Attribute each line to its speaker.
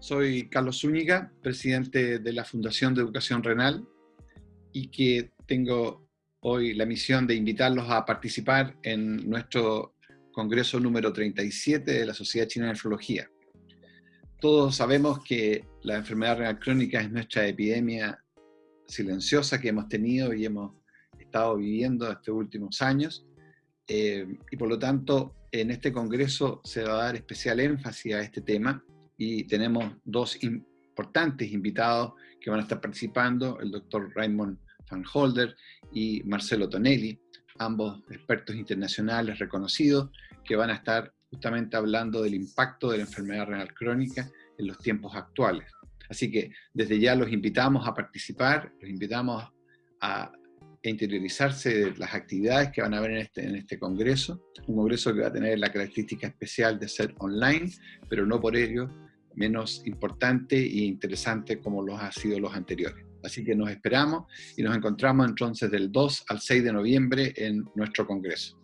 Speaker 1: Soy Carlos Zúñiga, presidente de la Fundación de Educación Renal y que tengo hoy la misión de invitarlos a participar en nuestro congreso número 37 de la Sociedad China de Nefrología. Todos sabemos que la enfermedad renal crónica es nuestra epidemia silenciosa que hemos tenido y hemos estado viviendo estos últimos años. Eh, y por lo tanto, en este congreso se va a dar especial énfasis a este tema y tenemos dos importantes invitados que van a estar participando, el doctor Raymond Van Holder y Marcelo Tonelli, ambos expertos internacionales reconocidos, que van a estar justamente hablando del impacto de la enfermedad renal crónica en los tiempos actuales. Así que desde ya los invitamos a participar, los invitamos a interiorizarse de las actividades que van a haber en este, en este congreso, un congreso que va a tener la característica especial de ser online, pero no por ello menos importante e interesante como los ha sido los anteriores. Así que nos esperamos y nos encontramos entonces del 2 al 6 de noviembre en nuestro Congreso.